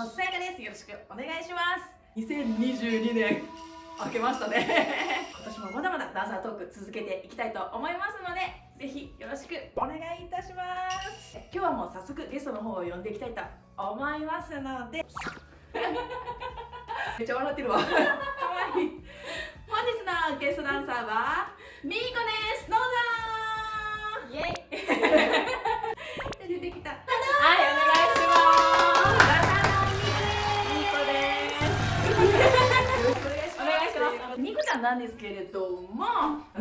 のさやかです。よろしくお願いします。2022年明けましたね。今年もまだまだダンサートーク続けていきたいと思いますのでぜひよろしくお願いいたします。今日はもう早速ゲストの方を呼んでいきたいと思いますので。めっちゃ笑ってるわ。かわいい。本日のゲストダンサーはみーこです。どうけれども、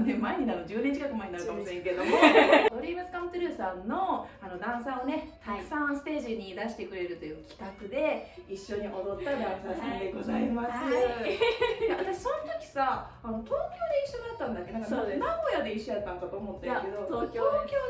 ね、前になる10年近く前になるかもしれんけども ドリームスカムトゥルーさんのあのダンサーをねたくさんステージに出してくれるという企画で一緒に踊ったダンサーさんでございます、私その時さあの東京で一緒だったんだっけ？なんかそうです。名古屋で一緒やったんかと思ったけど東京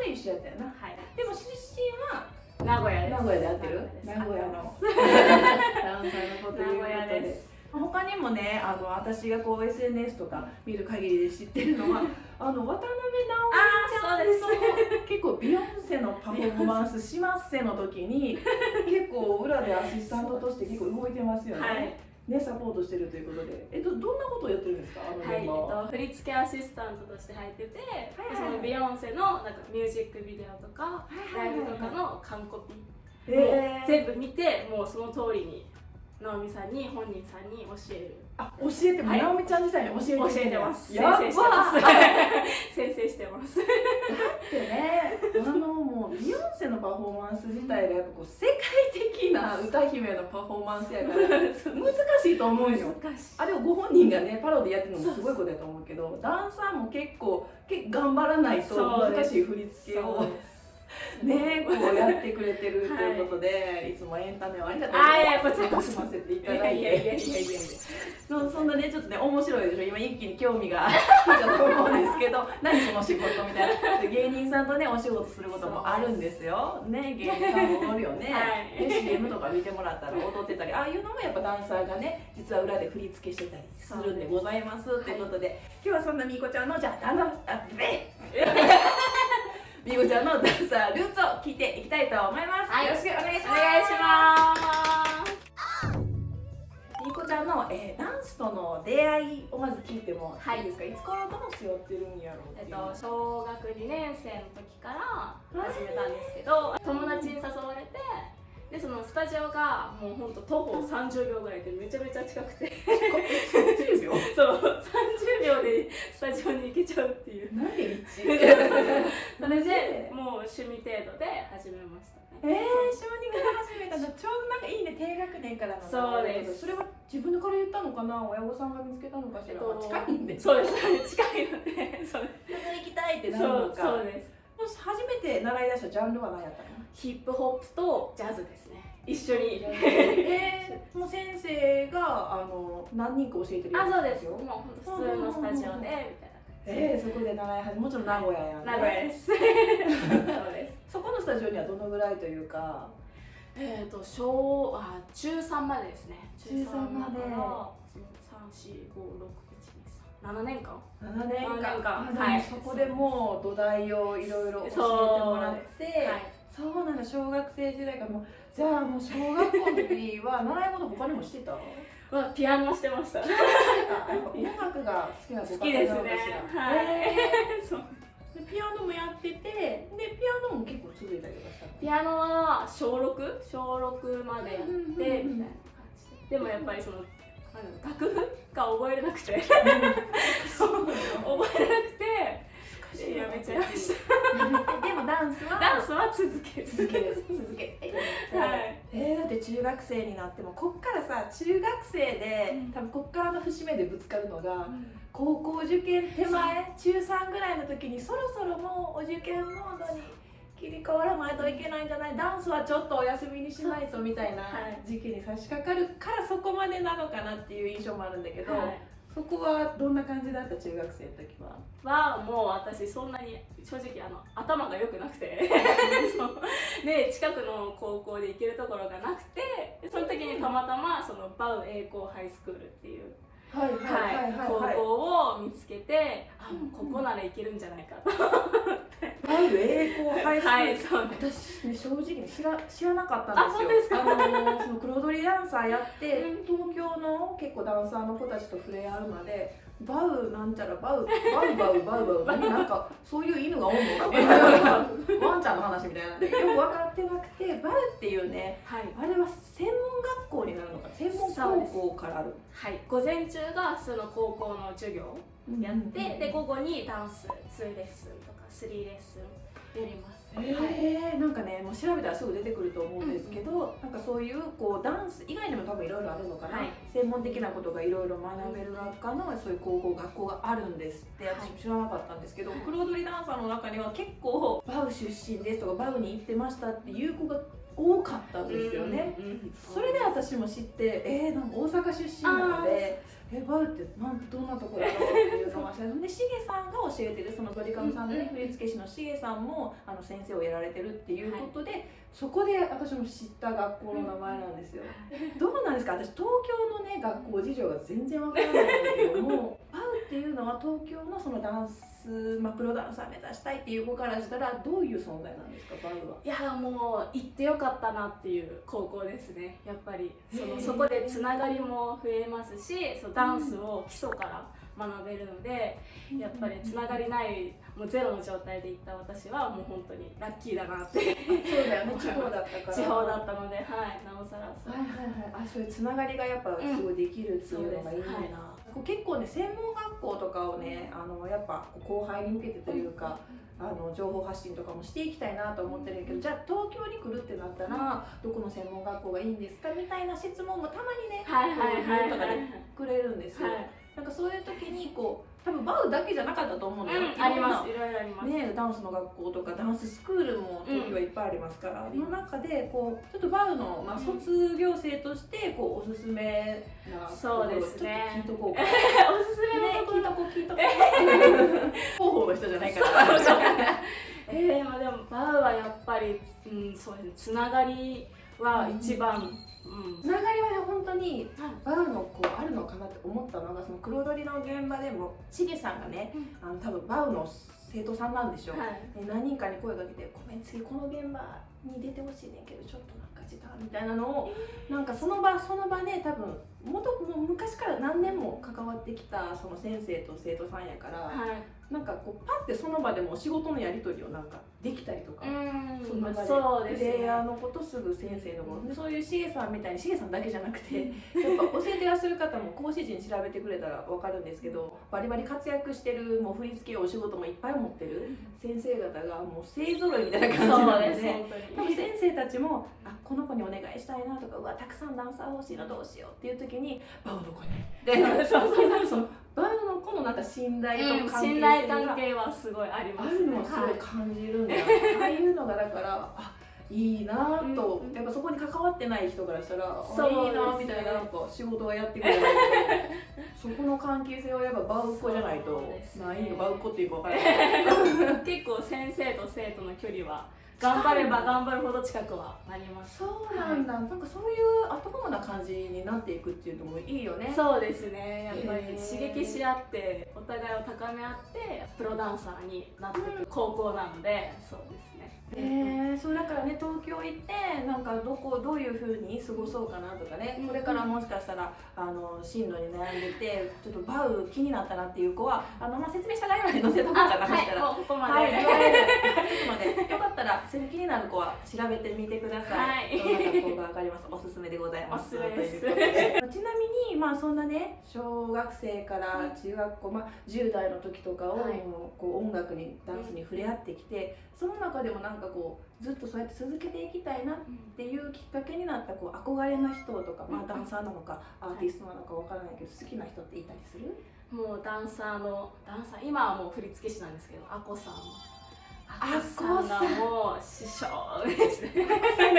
で一緒やったよな。はい。でも出身は名古屋です。名古屋で合ってる？名名古屋の。ダンサーのこと名古屋でです他にもねあの私がこう SNS とか見る限りで知ってるのは あの渡辺直美ちゃんあーそうの 結構ビヨンセのパフォーマンスしますせの時に 結構裏でアシスタントとして結構動いてますよね、はい。ねサポートしてるということで。えっとどんなことをやってるんですか？あのはい、えっと、振付アシスタントとして入ってて、はいそのビヨンセのなんかミュージックビデオとか、ライブとかの完コピ、えー。全部見てもうその通りに直美さんに本人さんに教える。あ教えても、はい。直美ちゃん自体に教えて教えてます。先生してます。先生してます。ってねあのもうビヨンセのパフォーマンス自体がやっぱこう世界的な歌姫のパフォーマンスやから難しいと思うよ。難しい。あれをご本人がねパロディやってるのもすごいことやと思うけどダンサーも結構結構頑張らないと難しい振り付けを ねこうやってくれてるということで、い、つもエンタメをありがとうあいやこちらこそ楽しませていいただいて。やいやいやいやいや。いやそそんなねちょっとね面白いでしょ。今一気に興味が 来たと思うんですけど何その仕事みたいな。で芸人さんとねお仕事することもあるんですよ。ね芸人さんもおるよね、はい。で CM とか見てもらったら踊ってたり。ああいうのもやっぱダンサーがね実は裏で振り付けしてたりするんでございますということで、今日はそんなみーこちゃんのじゃあだんだんあべみーこちゃんのダンサールーツを聞いていきたいと思います、はい。よろしくお願いしおます。みーこちゃんの、えーダンスとの出会いをまず聞いてもはいいいですか、い、つからダンスやってるんやろうっえっと、小学2年生の時から始めたんですけど友達に誘われてでそのスタジオがもうほんと徒歩30秒ぐらいでめちゃめちゃ近くて。30秒 そう30秒でスタジオに行けちゃうっていう。なんで一？それでもう趣味程度で始めましたえねー、小児から始めたのちょうどなんかいいね低学年からの。そうです。それは自分から言ったのかな？親御さんが見つけたのかしら、えっと近いんで。そうです。近いのでそう。それ行きたいってなるのか。そうです。初めて習い出したジャンルは何やったの？ヒップホップとジャズですね。一緒に。えー、もう先生があの何人か教えてるあそうです。よもう普通のスタジオでみたいなえー、そこで習い始めもちろん名古屋やんね。名古屋です。そうです。そこのスタジオにはどのぐらいというか？えっ、ー、と小あ中3までですね。中三まで。だから34567年間。7年間。7年間。あでもはい。そこでもう土台をいろいろ教えてもらって。はい。そうなんだ。小学生時代からもうじゃあもう小学校の時は習い事他にもしてた？はピアノしてました。音楽が好きなごきですね。はい、へそう。ーでピアノもやっててでピアノも結構続いたりとかしたの？ピアノは小6小6までやってみたいな感じ。ででもやっぱりその楽譜が覚えれなくて。そう。覚えれなくて。やめちゃいました。でもダンスは？ダンスは続ける。続け続けはいえー、だって中学生になってもこっからさ中学生で、うん。多分こっからの節目でぶつかるのが高校受験手前中3ぐらいの時にそろそろもうお受験モードに切り替わらないといけないんじゃない？ダンスはちょっとお休みにしないとみたいなはい。時期に差し掛かるからそこまでなのかなっていう印象もあるんだけど、はいそこはどんな感じだった中学生の時は？はもう私そんなに正直あの頭が良くなくて。で近くの高校で行けるところがなくてその時にたまたまそのバウ栄光ハイスクールっていうはい高校を見つけてあもうここならいけるんじゃないかと。バウ栄光ハイスクール、はい私ね正直に知ら知らなかったんですよ。あのその黒鳥ダンサーやって、うん。東京の結構ダンサーの子たちと触れ合うまでバウなんちゃらバウバウバウバウバウ 何なんかそういう犬がおんのワンちゃんの話みたいな。んでよく分かってなくてバウっていうねはい。あれは専門学校になるのか専門高校からある。はい、午前中がその高校の授業やって、で午後にダンス2レッスンとか3レッスンなんかねもう調べたらすぐ出てくると思うんですけど、なんかそういうこうダンス以外にも多分いろいろあるのかな、はい。専門的なことがいろいろ学べる学科のそういう高校学校があるんですってはい。私も知らなかったんですけど、はい。黒鳥ダンサーの中には結構バウ出身ですとかバウに行ってましたっていう子が多かったんですよね。うんうんそれで私も知って、えー、なんか大阪出身なので、えバウってなんどんなところだろうっていうのがでしげさんが教えてるそのドリカムさんのね、うん振付師のしげさんもあの先生をやられてるっていうことで、そこで私も知った学校の名前なんですよ。どうなんですか？私東京のね学校事情が全然わからないんだけどもバウ っていうのは東京のそのダンス、まあ、プロダンサー目指したいっていう子からしたらどういう存在なんですかバウは？いやもう行ってよかったなっていう高校ですねやっぱり。そのそこでつながりも増えますしそうダンスを基礎から学べるのでやっぱりつながりないもうゼロの状態で行った私はもう本当にラッキーだなって。そうだよね。地方だったから。地方だったのではいなおさらそう。はいはいはい、あそういうつながりがやっぱすごいできるっていうのがいいな、うん。そうですこう結構ね専門学校とかをねあのやっぱ後輩に向けてというか、あの情報発信とかもしていきたいなと思ってるんやけどじゃあ東京に来るってなったらどこの専門学校がいいんですかみたいな質問もたまにねはいはいはいこういとかはいでくれるんですよ、はいなんかそういう時にこう多分バウだけじゃなかったと思うのよ、うんあります。いろいろあります。ね、ダンスの学校とかダンススクールも東京はいっぱいありますから、うん。の中でこうちょっとバウの、まあ、うん。卒業生としてこうおすすめなそうです ね。聞いとこうか、おすすめねのところ。聞いとこう聞いとこう広報の人じゃないから。えー、まあでもバウはやっぱり、うん、そうですね。つながりは一番、うんつながりはね本当にはい。バウのこうあるのかなって思ったのがその黒鳥の現場でもしげさんがねあの多分バウの生徒さんなんでしょう、はい。で何人かに声かけて「ごめん次この現場に出てほしいねんけどちょっとなんか時間」みたいなのをなんかその場その場で多分元もう昔から何年も関わってきたその先生と生徒さんやから、はい。なんかこうパッてその場でも仕事のやり取りをなんかできたりとか。うん。その場で。そうですね。プレイヤーのことすぐ先生のことでそういうしげさんみたいにしげさんだけじゃなくてやっぱ教えてらっしゃる方も講師陣調べてくれたら分かるんですけどバリバリ活躍してるもう振り付けお仕事もいっぱい持ってる先生方がもう勢ぞろいみたいな感じなのでです本当に。多分先生たちもあこの子にお願いしたいなとかうわたくさんダンサー欲しいのどうしようっていう時にバウの子 にでそうそう。そうバウの子のなんか信頼とうん関係性信頼関が係はすごいありますあるのはすごいはい感じるんだよ、ああいうのがだからあいいなぁと、うんやっぱそこに関わってない人からしたら、あそういいなぁみたいななんか仕事がやってくれる。そこの関係性はやっぱバウっ子じゃないとね。ないのバウっ子っていうか分からない。結構先生と生徒の距離は頑張れば頑張るほど近くはなります。そうなんだ、なんかそういうアットホームな感じになっていくっていうのもいいよね。そうですね。やっぱり刺激し合ってお互いを高め合ってプロダンサーになっていく高校なので。そうですね。えー、そうだからね東京行ってなんかどこどういうふうに過ごそうかなとかね、うん。これからもしかしたらあの進路に悩んでてちょっとバウ気になったなっていう子はあの、まあ、説明した概要欄に載せとこうかなそしたら。もうここまで、はい、よかったら、気になる子は調べてみてください。はいどんな学校がわかります。おすすめでございます。おすすめでちなみに、まあ、そんなね、小学生から中学校、まあ、10代の時とかを、はいこう音楽に、ダンスに触れ合ってきて。その中でも、なんかこう、ずっとそうやって続けていきたいなっていうきっかけになった、こう憧れの人とか、まあ、ダンサーなのか、アーティストなのかわからないけど、好きな人っていたりする？もうダンサーのダンサー今はもう振付師なんですけどアコさんアアコさんがもう師匠ですね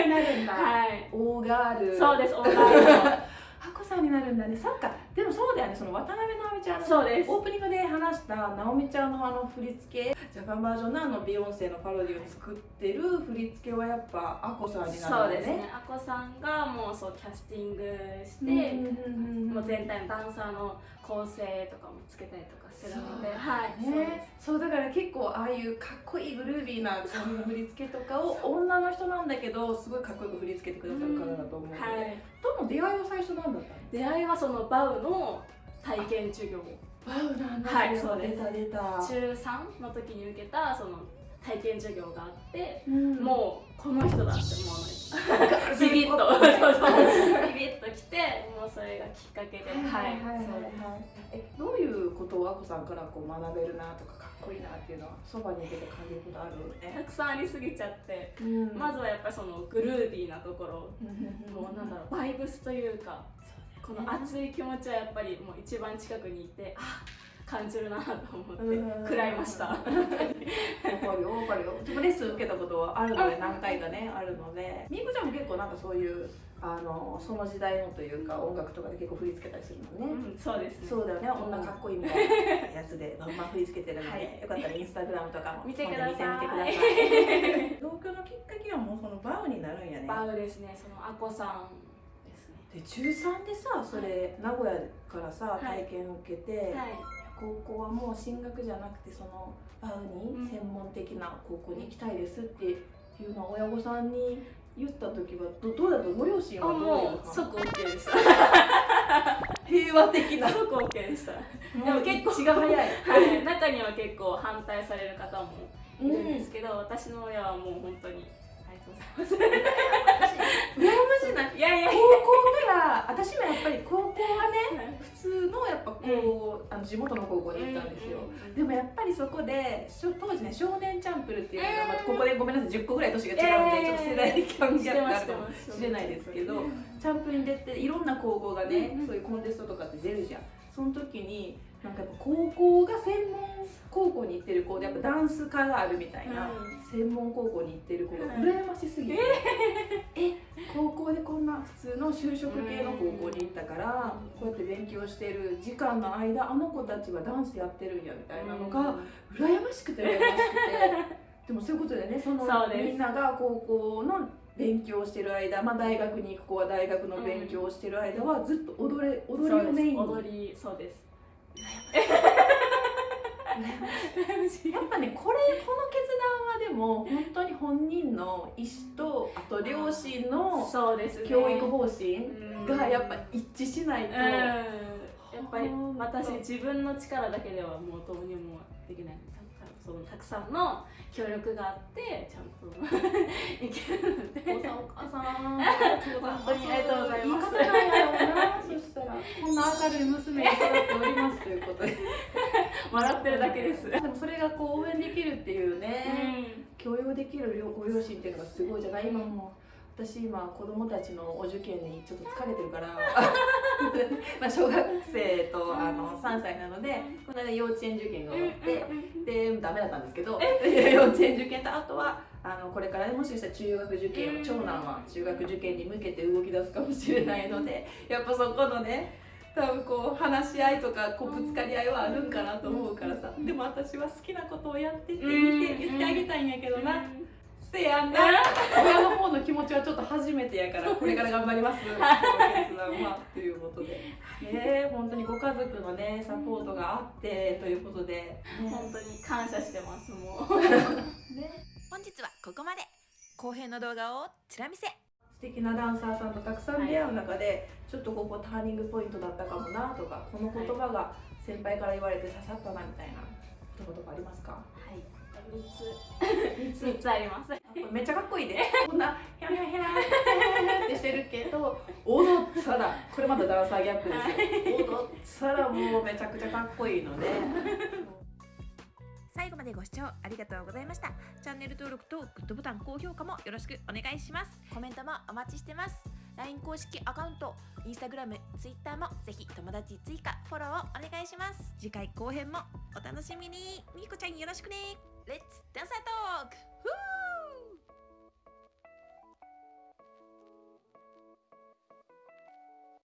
になるんだ。はいオーガール。そうですオーガール ハコさんになるんだね。そっか。でもそうだよね。その渡辺直美ちゃんのそうですオープニングで話した直美ちゃんのあの振り付けジャパンバージョンのあのビヨンセのパロディを作ってる振り付けはやっぱアコさんになそうるんですね。あこさんがもうそうキャスティングして、うんもう全体のダンサーの構成とかもつけたりとかするので。そうはいね、そうだから結構ああいうかっこいいグルービーな振り付けとかを女の人なんだけどすごいかっこよく振り付けてくださる方だと思うので、はい。との出会いは最初なんだったの出会いはそのバウの体験授業はいそうです。出た出た中3の時に受けたその体験授業があって、うん。もうこの人だって思わない。ビビビッととそうそうビビッときてもうそれがきっかけで。はいはいはいはい。えどういうことをあこさんからこう学べるなとかかっこいいなっていうのはそばにいてて感じることあるそうたね、くさんありすぎちゃってうん。まずはやっぱりそのグルービーなところ。ももうなんだろうバイブスというかこの熱い気持ちはやっぱりもう一番近くにいてあ感じるなと思ってうん。食らいました。わかるよわかるよ。自分レッスン受けたことはあるので何回かねあるので。みーこちゃんも結構なんかそういうあのその時代のというか音楽とかで結構振り付けたりするのね、うんそうですね。そうだよね。女かっこいいみたいなやつでバンバン振り付けてるので、はい。よかったらインスタグラムとかも見てください。見てみてください。東京のきっかけはもうそのバウになるんやね。バウですね。そのアコさんで中3でさそれ名古屋からさはい。体験を受けて、はい。高校はもう進学じゃなくてそのバウに専門的な高校に行きたいですっていうのを親御さんに言った時はどどうだった？ご両親あはもう即 OK でした。平和的な。即 OK でした。でも結構血が早い。はい。中には結構反対される方もういるんですけど、私の親はもう本当にありがとうございます 羨ましいない？いやいや高校から私もやっぱり高校はね普通のやっぱこう、あの地元の高校に行ったんですよ、でもやっぱりそこで当時ね少年チャンプルっていうのが、まあ、ここでごめんなさい10個ぐらい年が違うので、えーちょっと世代間ギャップがあるかもしれないですけどチャンプルに出ていろんな高校がね、そういうコンテストとかって出るじゃんその時になんかやっぱ高校が専門高校に行ってる子でやっぱダンス科があるみたいな、うん。専門高校に行ってる子がうん。羨ましすぎて、え高校でこんな普通の就職系の高校に行ったから、こうやって勉強してる時間の間あの子たちはダンスやってるんやみたいなのが、羨ましくて羨ましくて。でもそういうことでねそのみんなが高校の勉強をしてる間、まあ、大学に行く子は大学の勉強をしてる間はずっと踊れ踊りをメインに。踊りそうです。やっぱねこれこの決断はでも本当に本人の意思とあと両親のそうですね。教育方針うん。がやっぱ一致しないと、うん。やっぱり私自分の力だけではもうどうにもできない。たそのたくさんの協力があってちゃんといけるのでお母さんお母さん本当にありがとうございます言い方なんやろうなそしたらこんな明るい娘に育っておりますということで笑ってるだけです、でもそれがこう応援できるっていうね、うん、共有できるご両親っていうのがすごいじゃない今も私今子供たちのお受験にちょっと疲れてるから。まあ小学生とあの3歳なのでこの間幼稚園受験が終わってでダメだったんですけど 幼稚園受験とあとはあのこれからねもしかしたら中学受験を長男は中学受験に向けて動き出すかもしれないのでやっぱそこのね多分こう話し合いとかこうぶつかり合いはあるんかなと思うからさ。でも私は好きなことをやってって言って言ってあげたいんやけどな。せやんな。親の方の気持ちはちょっと初めてやからこれから頑張ります。とい。うことで。ね本当にご家族のねサポートがあってということで、本当に感謝してますもう。ね、本日はここまで。後編の動画をちら見せ。素敵なダンサーさんとたくさん出会う中で、ちょっとここターニングポイントだったかもなとかこの言葉が先輩から言われて刺さったなみたいな言葉とかありますか？はい3つ。3つあります。めっちゃかっこいいで。こんなヘラ。ヘラヘラってしてるけど踊ったらこれまたダンサーギャップですよ。踊ったらもうめちゃくちゃかっこいいので。最後までご視聴ありがとうございました。チャンネル登録とグッドボタン高評価もよろしくお願いします。コメントもお待ちしてます。LINE 公式アカウント Instagram、Twitter もぜひ友達追加フォローをお願いします。次回後編もお楽しみに。みーこちゃんよろしくねレッツダンサートークふー